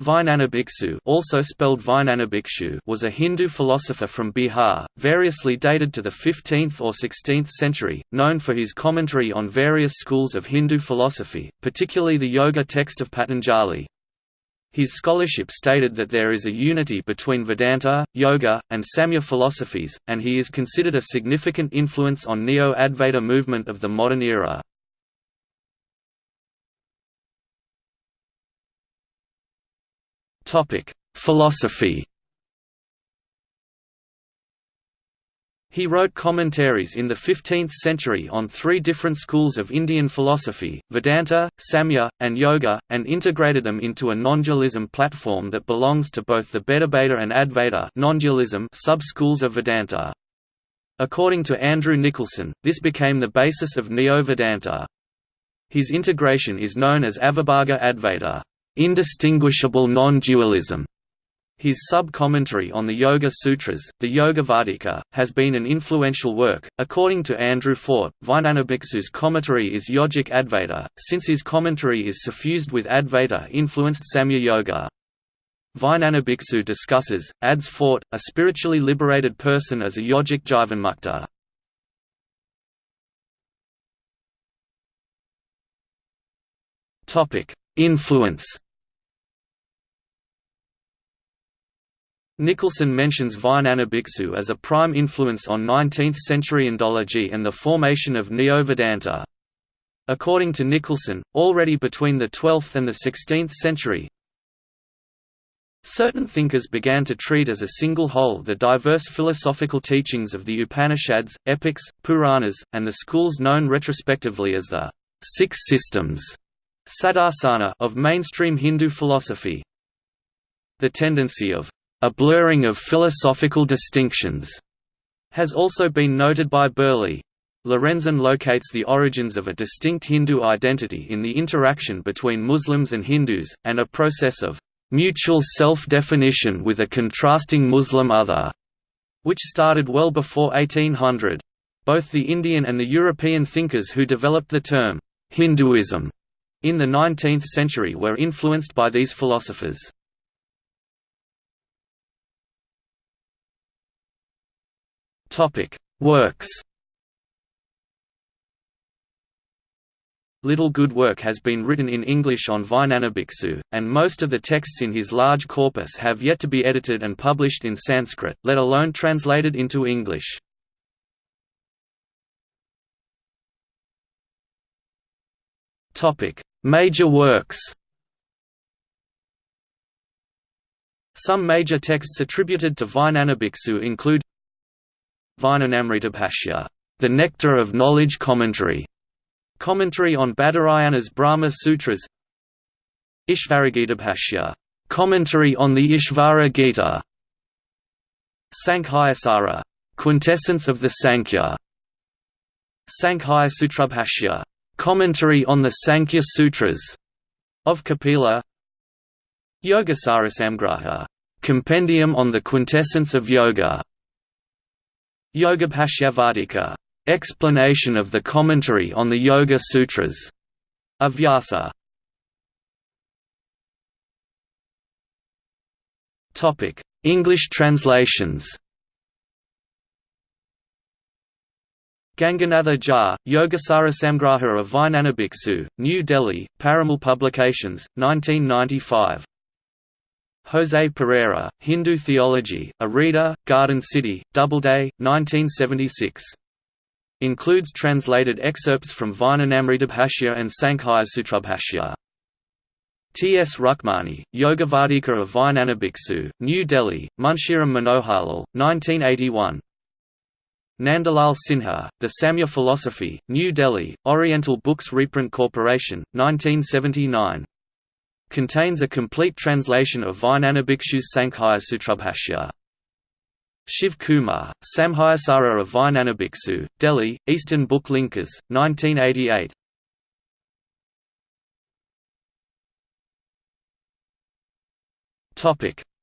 Vijnana Bhiksu, also spelled Bhikshu, was a Hindu philosopher from Bihar, variously dated to the 15th or 16th century, known for his commentary on various schools of Hindu philosophy, particularly the yoga text of Patanjali. His scholarship stated that there is a unity between Vedanta, Yoga, and Samkhya philosophies, and he is considered a significant influence on Neo-Advaita movement of the modern era. Topic: Philosophy. He wrote commentaries in the 15th century on three different schools of Indian philosophy, Vedanta, Samkhya, and Yoga, and integrated them into a non-dualism platform that belongs to both the Bhedabheda and Advaita sub-schools of Vedanta. According to Andrew Nicholson, this became the basis of Neo-Vedanta. His integration is known as Avibhaga Advaita indistinguishable non-dualism. His sub-commentary on the Yoga Sutras, the Yogavarttika, has been an influential work. According to Andrew Fort, Vijnanabhiksu's commentary is yogic Advaita, since his commentary is suffused with Advaita-influenced Samkhya Yoga. Vijnanabhiksu discusses, adds Fort, a spiritually liberated person as a yogic Jivanmukta. Influence Nicholson mentions Vijnana Bhiksu as a prime influence on 19th-century Indology and the formation of Neo-Vedanta. According to Nicholson, already between the 12th and the 16th century, certain thinkers began to treat as a single whole the diverse philosophical teachings of the Upanishads, epics, Puranas, and the schools known retrospectively as the Six Systems of mainstream Hindu philosophy. The tendency of a blurring of philosophical distinctions has also been noted by Burley. Lorenzen locates the origins of a distinct Hindu identity in the interaction between Muslims and Hindus, and a process of mutual self-definition with a contrasting Muslim other, which started well before 1800. Both the Indian and the European thinkers who developed the term Hinduism in the 19th century were influenced by these philosophers. Topic: Works. Little good work has been written in English on Vijnanabhiksu, and most of the texts in his large corpus have yet to be edited and published in Sanskrit, let alone translated into English. Major works Some major texts attributed to Vijnanabhiksu include Vijnanamritabhashya, the Nectar of Knowledge Commentary, commentary on Badarayana's Brahma Sutras, Ishvaragita commentary on the Ishvara Gita, Sankhayasara, quintessence of the Sankhya, Sankhya Sutrabhashya, commentary on the Sankhya Sutras. Of Kapila, Yogasarasamgraha, compendium on the quintessence of yoga, Yogabhashyavartika, explanation of the commentary on the Yoga Sutras, of Vyasa. Topic: English translations. Ganganatha Jha, Yogasara Samgraha of Vijnanabhiksu, New Delhi, Parimal Publications, 1995. Jose Pereira, Hindu Theology, A Reader, Garden City, Doubleday, 1976. Includes translated excerpts from Vijnanamritabhashya and Sankhya T. S. Rukmani, Yogavarttika of Vijnanabhiksu, New Delhi, Munshiram Manoharlal, 1981. Nandalal Sinha, The Samkhya Philosophy, New Delhi, Oriental Books Reprint Corporation, 1979 contains a complete translation of Vijnanabhikshu's Sankhya Sutrabhashya. Shiv Kumar, Samkhayasara of Vijnanabhiksu, Delhi, Eastern Book Linkers, 1988.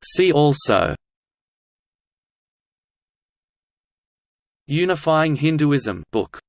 See also Unifying Hinduism book